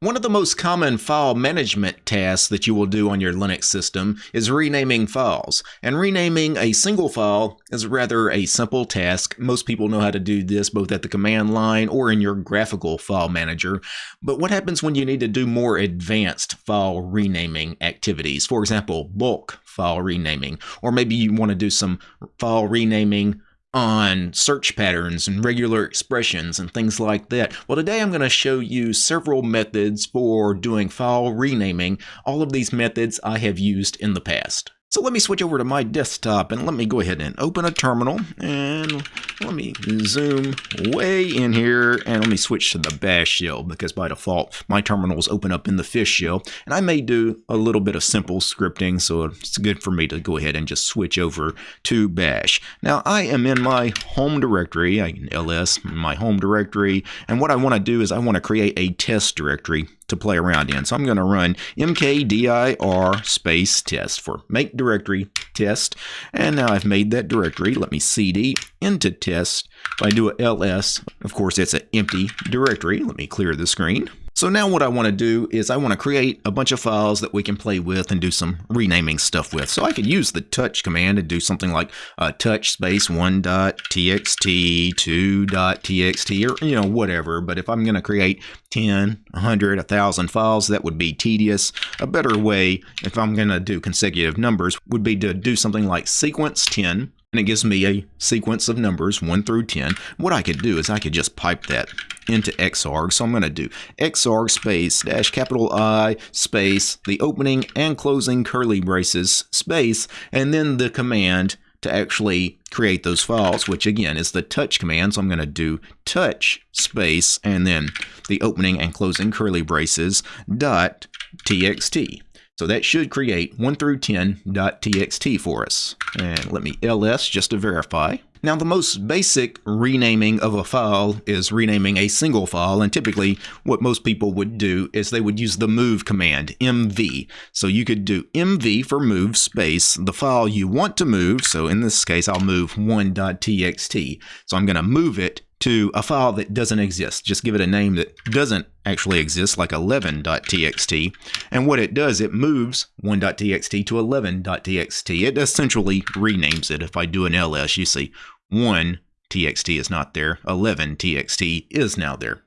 One of the most common file management tasks that you will do on your Linux system is renaming files. And renaming a single file is rather a simple task. Most people know how to do this both at the command line or in your graphical file manager. But what happens when you need to do more advanced file renaming activities? For example, bulk file renaming, or maybe you want to do some file renaming on search patterns and regular expressions and things like that. Well, today I'm going to show you several methods for doing file renaming. All of these methods I have used in the past. So let me switch over to my desktop and let me go ahead and open a terminal. And let me zoom way in here and let me switch to the bash shell because by default my terminals open up in the fish shell. And I may do a little bit of simple scripting so it's good for me to go ahead and just switch over to bash. Now I am in my home directory, I can ls my home directory. And what I want to do is I want to create a test directory to play around in. So I'm going to run mkdir space test for make directory test. And now I've made that directory. Let me cd into test. If I do a ls, of course, it's an empty directory. Let me clear the screen. So now what I want to do is I want to create a bunch of files that we can play with and do some renaming stuff with. So I could use the touch command and do something like uh, touch space 1.txt, 2.txt, or you know, whatever. But if I'm going to create 10, 100, 1,000 files, that would be tedious. A better way, if I'm going to do consecutive numbers, would be to do something like sequence 10 and it gives me a sequence of numbers 1 through 10. What I could do is I could just pipe that into Xarg. So I'm going to do Xarg space dash capital I space the opening and closing curly braces space and then the command to actually create those files, which again is the touch command. So I'm going to do touch space and then the opening and closing curly braces dot txt. So that should create 1 through 10.txt for us. And let me ls just to verify. Now the most basic renaming of a file is renaming a single file and typically what most people would do is they would use the move command mv. So you could do mv for move space the file you want to move so in this case I'll move 1.txt. So I'm going to move it to a file that doesn't exist. Just give it a name that doesn't actually exist, like 11.txt. And what it does, it moves 1.txt to 11.txt. It essentially renames it. If I do an ls, you see 1.txt is not there, 11.txt is now there.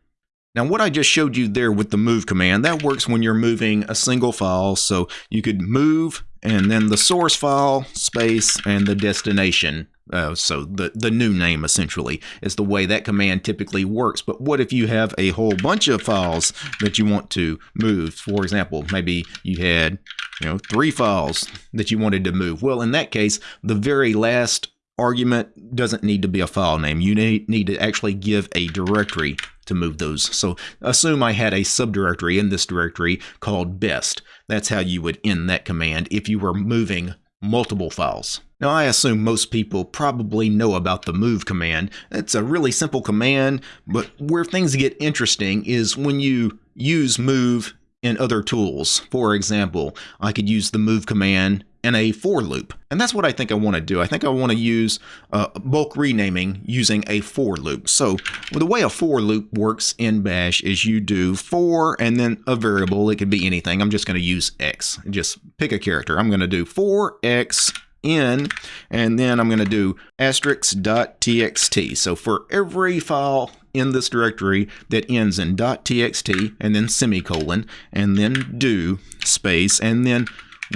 Now what I just showed you there with the move command, that works when you're moving a single file. So you could move and then the source file, space, and the destination uh, so the, the new name essentially is the way that command typically works. But what if you have a whole bunch of files that you want to move? For example, maybe you had you know three files that you wanted to move. Well, in that case, the very last argument doesn't need to be a file name. You need, need to actually give a directory to move those. So assume I had a subdirectory in this directory called best. That's how you would end that command if you were moving multiple files. Now I assume most people probably know about the move command. It's a really simple command, but where things get interesting is when you use move in other tools. For example, I could use the move command in a for loop. And that's what I think I want to do. I think I want to use uh, bulk renaming using a for loop. So the way a for loop works in bash is you do for and then a variable. It could be anything. I'm just going to use x. Just pick a character. I'm going to do for x in, and then I'm going to do asterisk.txt. So for every file in this directory that ends in .txt and then semicolon and then do space and then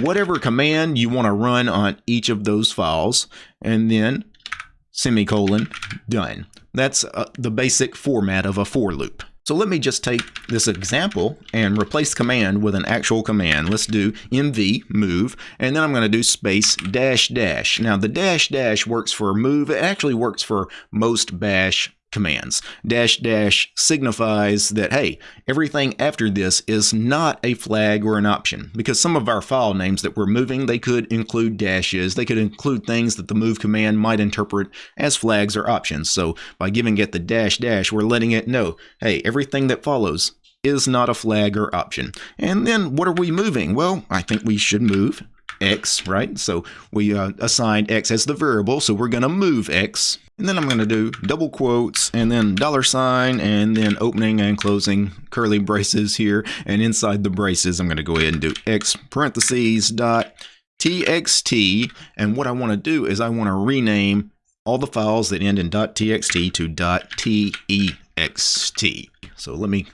whatever command you want to run on each of those files and then semicolon done. That's uh, the basic format of a for loop. So let me just take this example and replace command with an actual command. Let's do mv move and then I'm going to do space dash dash. Now the dash dash works for move. It actually works for most bash commands. Dash dash signifies that, hey, everything after this is not a flag or an option because some of our file names that we're moving, they could include dashes. They could include things that the move command might interpret as flags or options. So by giving it the dash dash, we're letting it know, hey, everything that follows is not a flag or option. And then what are we moving? Well, I think we should move x, right? So we uh, assigned x as the variable, so we're going to move x. And then I'm going to do double quotes and then dollar sign and then opening and closing curly braces here. And inside the braces, I'm going to go ahead and do x parentheses dot txt. And what I want to do is I want to rename all the files that end in dot .txt to dot .text. So let me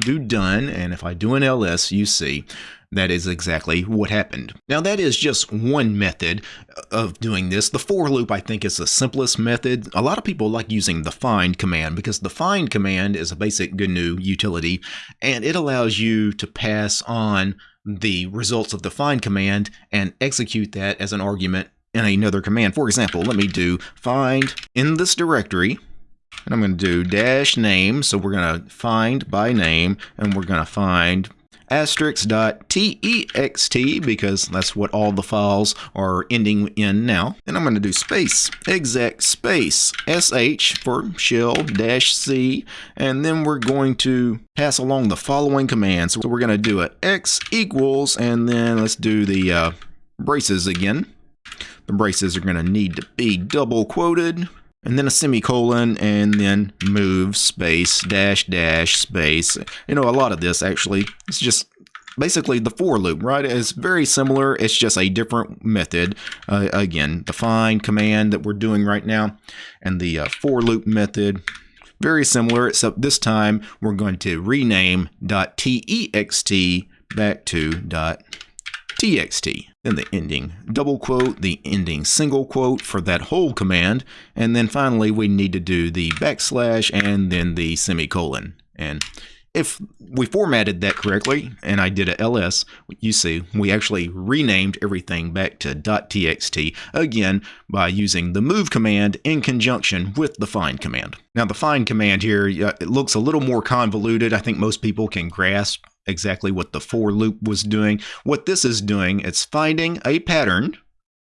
do done, and if I do an ls, you see that is exactly what happened. Now that is just one method of doing this. The for loop I think is the simplest method. A lot of people like using the find command because the find command is a basic GNU utility and it allows you to pass on the results of the find command and execute that as an argument in another command. For example, let me do find in this directory, and I'm going to do dash name. So we're going to find by name, and we're going to find asterisk.text because that's what all the files are ending in now. And I'm going to do space exec space sh for shell dash c and then we're going to pass along the following commands. So we're going to do a x equals and then let's do the uh, braces again. The braces are going to need to be double quoted and then a semicolon and then move space dash dash space. You know, a lot of this actually is just basically the for loop, right? It's very similar. It's just a different method. Uh, again, the find command that we're doing right now and the uh, for loop method. Very similar, except this time we're going to rename dot .text back to .txt then the ending double quote, the ending single quote for that whole command, and then finally we need to do the backslash and then the semicolon. And if we formatted that correctly, and I did a ls, you see we actually renamed everything back to .txt, again by using the move command in conjunction with the find command. Now the find command here, it looks a little more convoluted. I think most people can grasp exactly what the for loop was doing. What this is doing, it's finding a pattern.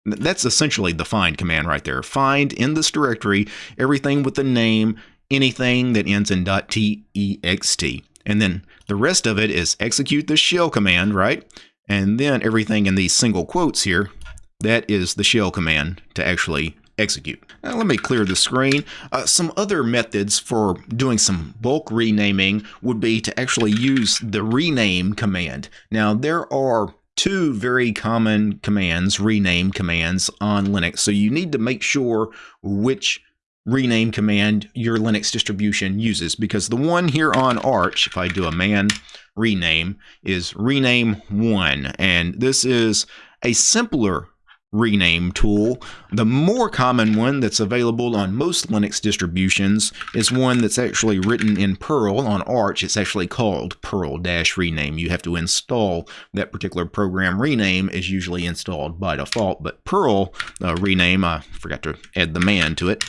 That's essentially the find command right there. Find in this directory everything with the name, anything that ends in .text. And then the rest of it is execute the shell command, right? And then everything in these single quotes here, that is the shell command to actually execute. Now let me clear the screen. Uh, some other methods for doing some bulk renaming would be to actually use the rename command. Now there are two very common commands, rename commands on Linux, so you need to make sure which rename command your Linux distribution uses because the one here on Arch, if I do a man rename, is rename one and this is a simpler rename tool. The more common one that's available on most Linux distributions is one that's actually written in Perl on Arch. It's actually called Perl-rename. You have to install that particular program. Rename is usually installed by default, but Perl uh, rename, I forgot to add the man to it.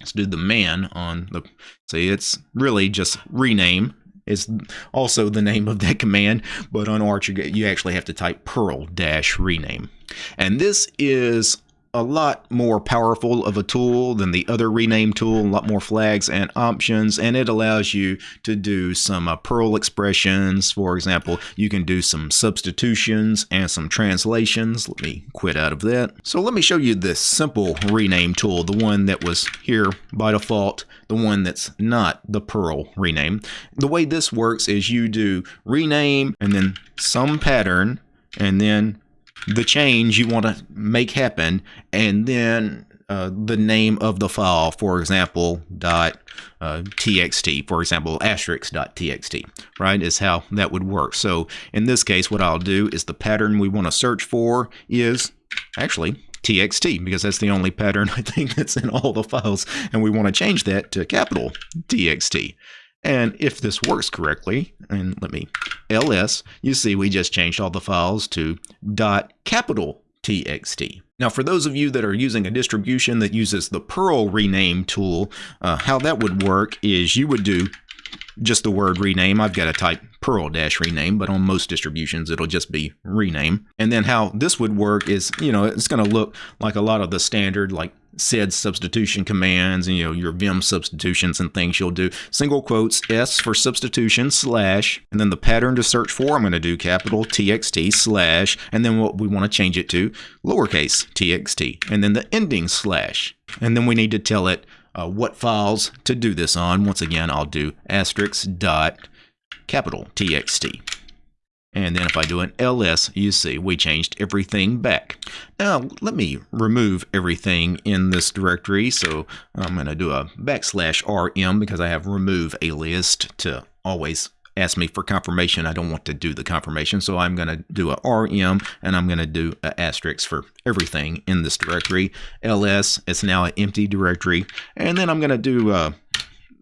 Let's do the man on the, see it's really just rename is also the name of that command, but on Arch you actually have to type perl-rename. And this is a lot more powerful of a tool than the other rename tool, a lot more flags and options, and it allows you to do some uh, Perl expressions. For example, you can do some substitutions and some translations. Let me quit out of that. So let me show you this simple rename tool, the one that was here by default, the one that's not the Perl rename. The way this works is you do rename and then some pattern and then the change you want to make happen and then uh, the name of the file, for example, dot uh, txt, for example, asterisk dot txt, right, is how that would work. So in this case, what I'll do is the pattern we want to search for is actually txt because that's the only pattern I think that's in all the files and we want to change that to capital txt. And if this works correctly, and let me ls, you see we just changed all the files to dot capital txt. Now, for those of you that are using a distribution that uses the Perl rename tool, uh, how that would work is you would do just the word rename. I've got to type Perl dash rename, but on most distributions, it'll just be rename. And then how this would work is, you know, it's going to look like a lot of the standard like sed substitution commands and you know your vim substitutions and things you'll do. Single quotes s for substitution slash and then the pattern to search for i'm going to do capital txt slash and then what we want to change it to lowercase txt and then the ending slash. And then we need to tell it uh, what files to do this on. Once again i'll do asterisk dot capital txt and then if I do an ls, you see we changed everything back. Now let me remove everything in this directory. So I'm going to do a backslash rm because I have remove alias to always ask me for confirmation. I don't want to do the confirmation. So I'm going to do a rm and I'm going to do an asterisk for everything in this directory. ls, it's now an empty directory. And then I'm going to do uh,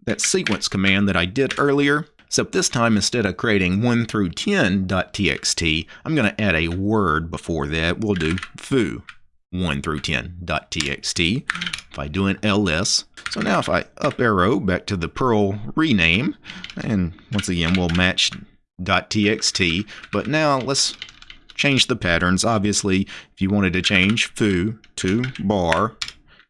that sequence command that I did earlier Except this time, instead of creating 1 through 10.txt, I'm going to add a word before that. We'll do foo 1 through 10.txt. If I do an ls, so now if I up arrow back to the Perl rename, and once again we'll match .txt, but now let's change the patterns. Obviously, if you wanted to change foo to bar,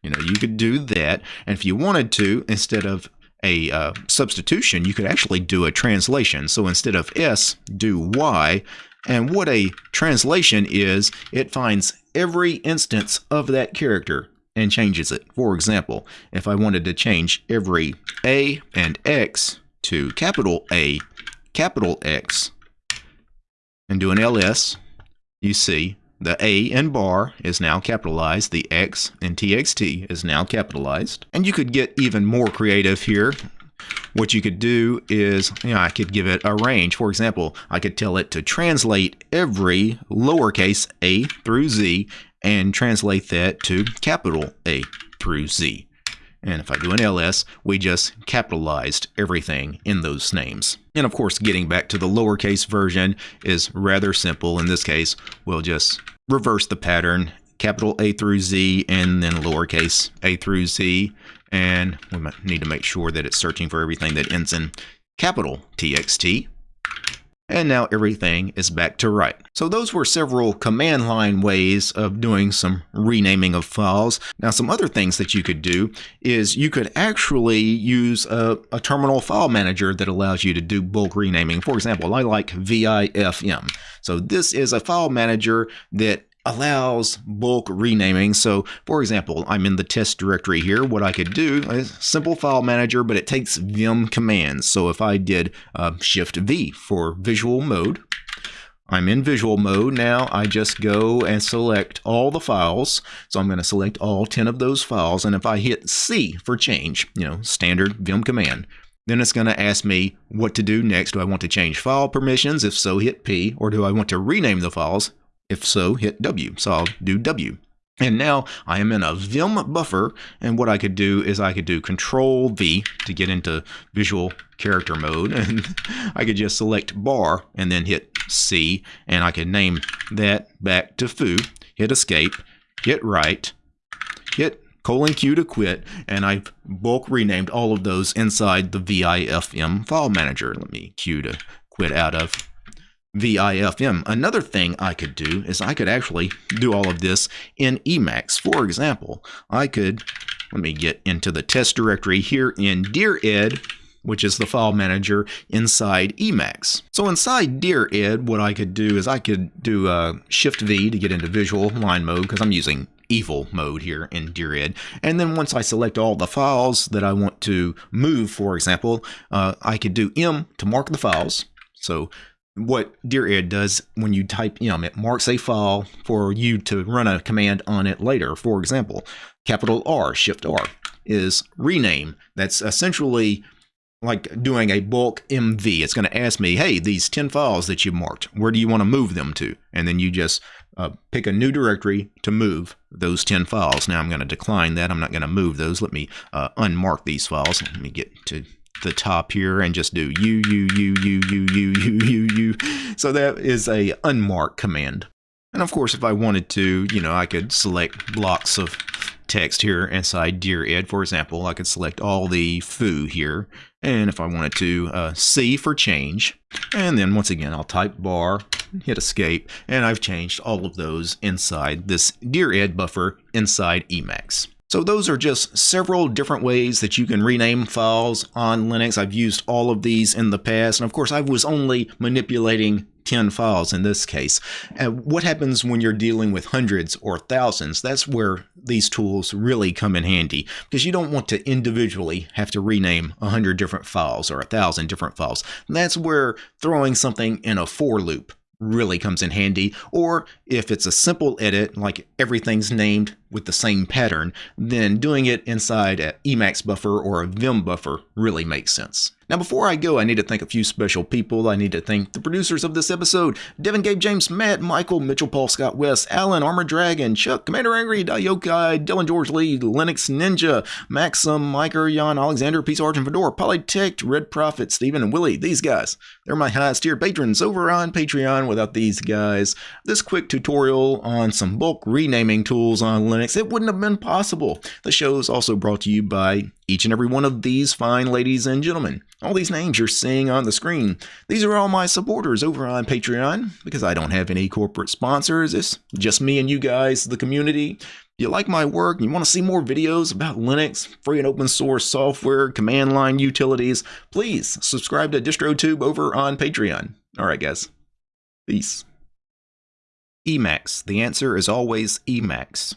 you know, you could do that. And if you wanted to, instead of a uh, substitution, you could actually do a translation. So instead of S, do Y. And what a translation is, it finds every instance of that character and changes it. For example, if I wanted to change every A and X to capital A, capital X, and do an ls, you see the A in bar is now capitalized. The X in TXT is now capitalized. And you could get even more creative here. What you could do is, you know, I could give it a range. For example, I could tell it to translate every lowercase a through z and translate that to capital A through z. And if I do an ls, we just capitalized everything in those names. And of course, getting back to the lowercase version is rather simple. In this case, we'll just reverse the pattern, capital A through Z, and then lowercase a through Z. And we might need to make sure that it's searching for everything that ends in capital TXT and now everything is back to right. So those were several command line ways of doing some renaming of files. Now some other things that you could do is you could actually use a, a terminal file manager that allows you to do bulk renaming. For example, I like VIFM. So this is a file manager that allows bulk renaming. So for example, I'm in the test directory here. What I could do is simple file manager, but it takes vim commands. So if I did uh, shift V for visual mode, I'm in visual mode now. I just go and select all the files. So I'm going to select all 10 of those files. And if I hit C for change, you know, standard vim command, then it's going to ask me what to do next. Do I want to change file permissions? If so, hit P. Or do I want to rename the files? If so, hit W. So I'll do W. And now I am in a Vim buffer, and what I could do is I could do Control V to get into visual character mode, and I could just select bar and then hit C, and I could name that back to foo, hit escape, hit right, hit colon Q to quit, and I've bulk renamed all of those inside the VIFM file manager. Let me Q to quit out of VIFM. Another thing I could do is I could actually do all of this in Emacs. For example, I could, let me get into the test directory here in Dear DirEd, which is the file manager inside Emacs. So inside Dear DirEd, what I could do is I could do uh, Shift V to get into visual line mode because I'm using evil mode here in Dear DirEd. And then once I select all the files that I want to move, for example, uh, I could do M to mark the files. So what DirEd does when you type m, it marks a file for you to run a command on it later. For example, capital R, Shift R, is rename. That's essentially like doing a bulk MV. It's going to ask me, hey, these 10 files that you marked, where do you want to move them to? And then you just uh, pick a new directory to move those 10 files. Now I'm going to decline that. I'm not going to move those. Let me uh, unmark these files. Let me get to the top here and just do u u u u u u u u u. So that is a unmarked command. And of course, if I wanted to, you know, I could select blocks of text here inside DirEd. For example, I could select all the foo here. And if I wanted to, uh, C for change. And then once again, I'll type bar, hit escape, and I've changed all of those inside this DirEd buffer inside Emacs. So those are just several different ways that you can rename files on Linux. I've used all of these in the past, and of course I was only manipulating 10 files in this case. What happens when you're dealing with hundreds or thousands? That's where these tools really come in handy because you don't want to individually have to rename 100 different files or 1,000 different files. And that's where throwing something in a for loop really comes in handy. Or if it's a simple edit, like everything's named with the same pattern, then doing it inside an Emacs buffer or a Vim buffer really makes sense. Now, before I go, I need to thank a few special people. I need to thank the producers of this episode Devin, Gabe, James, Matt, Michael, Mitchell, Paul, Scott, West, Alan, Armor Dragon, Chuck, Commander Angry, Dayokai, Dylan, George Lee, Linux Ninja, Maxim, Miker, Jan, Alexander, Peace Argent, Fedora, Polytech, Red Prophet, Stephen, and Willie. These guys, they're my highest tier patrons over on Patreon. Without these guys, this quick tutorial on some bulk renaming tools on Linux, it wouldn't have been possible. The show is also brought to you by each and every one of these fine ladies and gentlemen. All these names you're seeing on the screen, these are all my supporters over on Patreon because I don't have any corporate sponsors. It's just me and you guys, the community. You like my work and you want to see more videos about Linux, free and open source software, command line utilities, please subscribe to DistroTube over on Patreon. All right, guys. Peace. Emacs. The answer is always Emacs.